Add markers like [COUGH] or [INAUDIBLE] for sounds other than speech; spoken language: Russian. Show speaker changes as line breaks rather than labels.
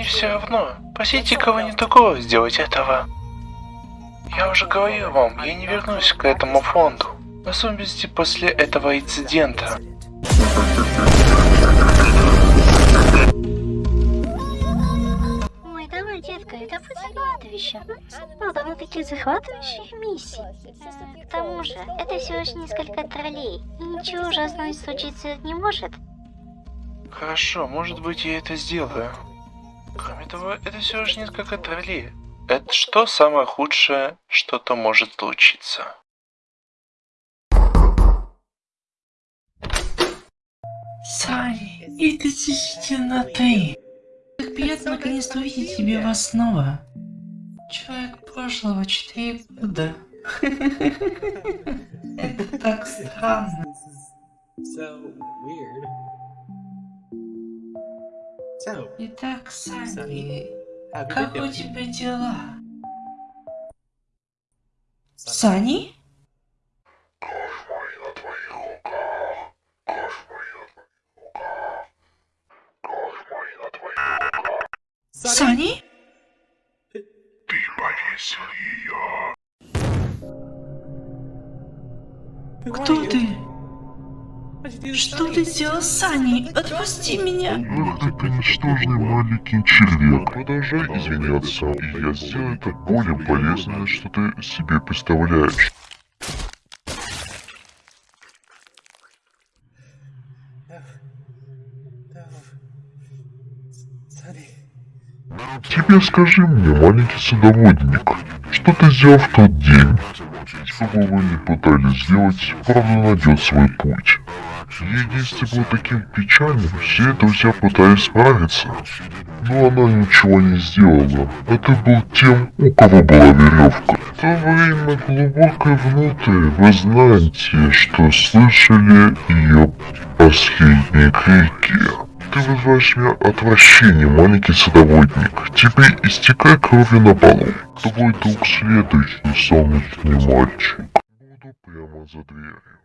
мне все равно. Просите кого-нибудь другого сделать этого. Я уже говорил вам, я не вернусь к этому фонду. В особенности после этого инцидента.
Ой, давай, детка, это захватывающе. Ну, довольно-таки захватывающих миссий. К тому же, это всего лишь несколько троллей, и ничего ужасного случиться не может.
Хорошо, может быть я это сделаю. Кроме того, это всего лишь несколько троллей. Это что самое худшее, что-то может случиться?
Сани, это действительно ты. Как приятно наконец-то увидеть тебя снова. Человек прошлого четыре года. [LAUGHS] Это так странно. Итак,
have you
как у тебя дела? Сани? Сани? Кто ты? Что ты сделал, Сани? Отпусти меня!
Ах ты, ты ничтожный маленький червяк. Продолжай извиняться, и я сделаю это более полезное, что ты себе представляешь. Тебе скажи мне, маленький садоводник, что ты сделал в тот день? Что бы вы ни пытались сделать, правда найдет свой путь. Действие было таким печальным, все друзья пытались справиться. Но она ничего не сделала. А ты был тем, у кого была веревка. В то время глубоко внутрь вы знаете, что слышали ее последние крики. Ты вызываешь меня отвращение, маленький садоводник. Тебе истекай кровью на полу. Будет друг следующий солнечный мальчик? Буду прямо за дверью.